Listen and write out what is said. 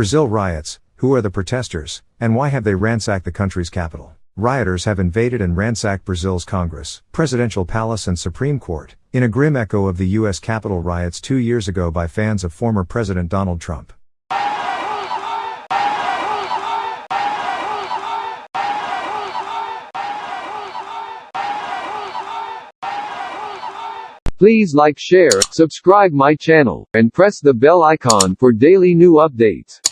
Brazil riots, who are the protesters, and why have they ransacked the country's capital? Rioters have invaded and ransacked Brazil's Congress, presidential palace, and Supreme Court, in a grim echo of the U.S. Capitol riots two years ago by fans of former President Donald Trump. Please like share, subscribe my channel, and press the bell icon for daily new updates.